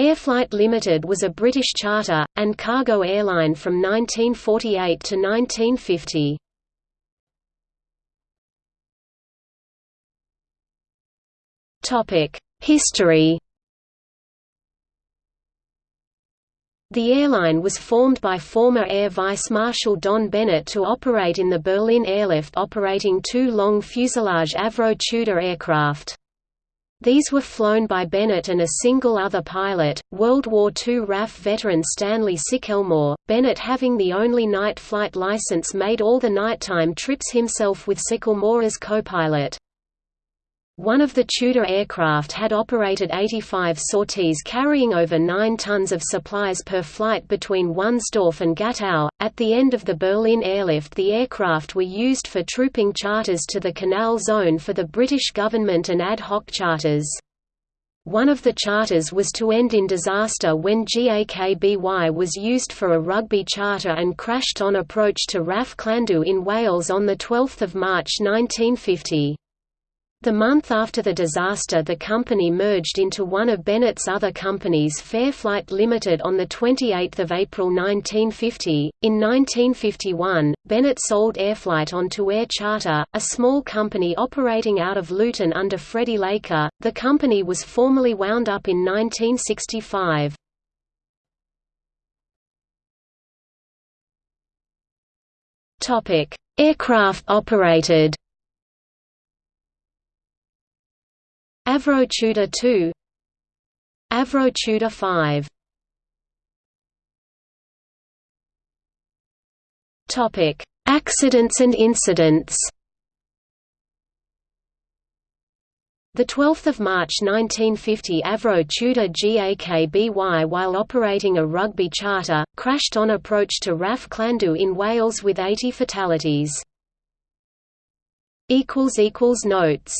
Airflight Limited was a British charter, and cargo airline from 1948 to 1950. History The airline was formed by former Air Vice Marshal Don Bennett to operate in the Berlin airlift operating two long fuselage Avro Tudor aircraft. These were flown by Bennett and a single other pilot, World War II RAF veteran Stanley Sickelmore, Bennett having the only night flight license made all the nighttime trips himself with Sickelmore as co-pilot. One of the Tudor aircraft had operated 85 sorties carrying over 9 tons of supplies per flight between Wunstorf and Gatow. At the end of the Berlin airlift, the aircraft were used for trooping charters to the Canal Zone for the British government and ad hoc charters. One of the charters was to end in disaster when GAKBY was used for a rugby charter and crashed on approach to RAF Llandow in Wales on 12 March 1950. The month after the disaster the company merged into one of Bennett's other companies Fairflight Limited on 28 April 1950. In 1951, Bennett sold Airflight on to Air Charter, a small company operating out of Luton under Freddie Laker. The company was formally wound up in 1965. Aircraft operated Avro Tudor 2 Avro Tudor 5 Topic: Accidents and incidents. The 12th of March 1950 Avro Tudor GAKBY while operating a rugby charter crashed on approach to RAF Llandow in Wales with 80 fatalities. equals equals notes